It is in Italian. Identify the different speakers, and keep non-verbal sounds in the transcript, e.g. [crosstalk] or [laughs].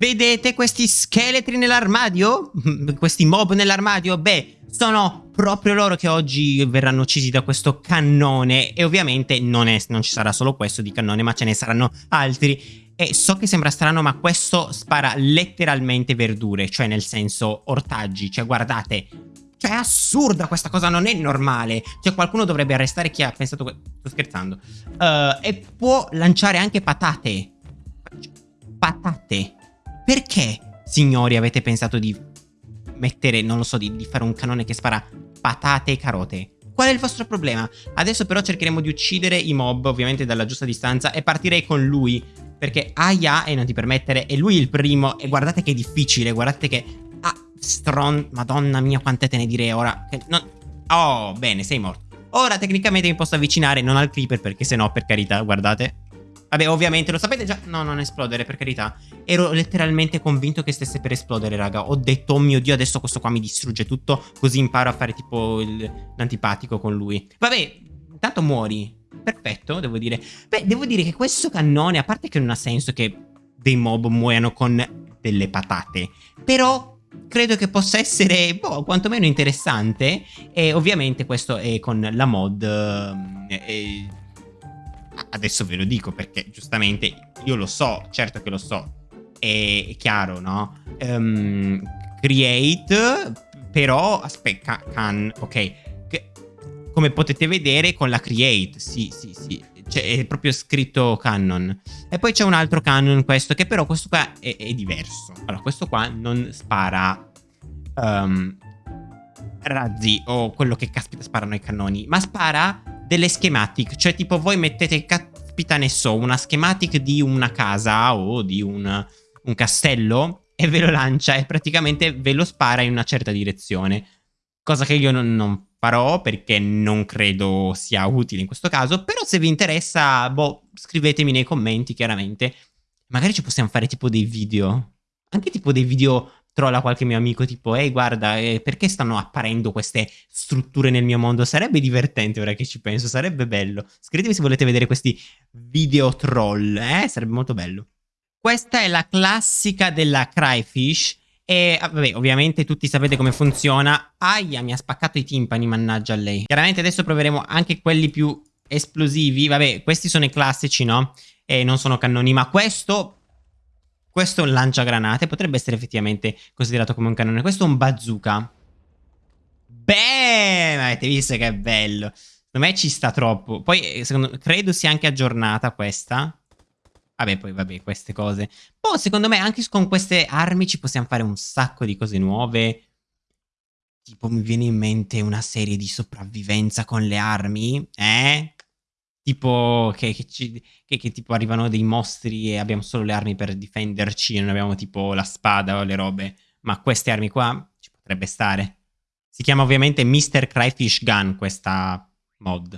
Speaker 1: Vedete questi scheletri nell'armadio? [laughs] questi mob nell'armadio? Beh, sono proprio loro che oggi verranno uccisi da questo cannone e ovviamente non, è, non ci sarà solo questo di cannone ma ce ne saranno altri e so che sembra strano ma questo spara letteralmente verdure, cioè nel senso ortaggi, cioè guardate cioè è assurda questa cosa, non è normale. Cioè qualcuno dovrebbe arrestare chi ha pensato... Sto scherzando. Uh, e può lanciare anche patate. Perché, signori, avete pensato di mettere, non lo so, di, di fare un canone che spara patate e carote? Qual è il vostro problema? Adesso però cercheremo di uccidere i mob, ovviamente dalla giusta distanza, e partirei con lui. Perché aia e non ti permettere, è lui il primo, e guardate che è difficile, guardate che Stron... Madonna mia, quante te ne direi ora. Non... Oh, bene, sei morto. Ora tecnicamente mi posso avvicinare, non al creeper, perché se no, per carità, guardate. Vabbè, ovviamente, lo sapete già... No, non esplodere, per carità. Ero letteralmente convinto che stesse per esplodere, raga. Ho detto, oh mio Dio, adesso questo qua mi distrugge tutto, così imparo a fare tipo l'antipatico con lui. Vabbè, intanto muori. Perfetto, devo dire. Beh, devo dire che questo cannone, a parte che non ha senso che dei mob muoiano con delle patate, però credo che possa essere, boh, quantomeno interessante. E ovviamente questo è con la mod. Eh, adesso ve lo dico perché giustamente io lo so, certo che lo so. È, chiaro, no? Um, create, però, aspetta, can, ok. Come potete vedere con la create, sì, sì, sì. Cioè, è proprio scritto canon. E poi c'è un altro canon questo, che però questo qua è, è diverso. Allora, questo qua non spara um, razzi o quello che caspita sparano i cannoni, ma spara delle schematic. Cioè, tipo, voi mettete, caspita ne so, una schematic di una casa o di un, un castello e ve lo lancia e praticamente ve lo spara in una certa direzione. Cosa che io non, non farò perché non credo sia utile in questo caso, però se vi interessa, boh, scrivetemi nei commenti chiaramente. Magari ci possiamo fare tipo dei video, anche tipo dei video trolla qualche mio amico tipo ehi guarda eh, perché stanno apparendo queste strutture nel mio mondo sarebbe divertente ora che ci penso sarebbe bello scrivetemi se volete vedere questi video troll eh sarebbe molto bello questa è la classica della cryfish e ah, vabbè, ovviamente tutti sapete come funziona. Aia, mi ha spaccato i timpani, mannaggia lei. Chiaramente adesso proveremo anche quelli più esplosivi. Vabbè, questi sono i classici, no? E non sono cannoni, ma questo... Questo è un lanciagranate, potrebbe essere effettivamente considerato come un cannone. Questo è un bazooka. Beh, avete visto che è bello. Secondo me ci sta troppo. Poi, eh, secondo, credo sia anche aggiornata questa. Vabbè, poi vabbè, queste cose. Poi, secondo me, anche con queste armi ci possiamo fare un sacco di cose nuove. Tipo, mi viene in mente una serie di sopravvivenza con le armi, eh? Tipo, che, che, ci, che, che tipo arrivano dei mostri e abbiamo solo le armi per difenderci e non abbiamo tipo la spada o le robe. Ma queste armi qua ci potrebbe stare. Si chiama ovviamente Mr. Cryfish Gun questa mod.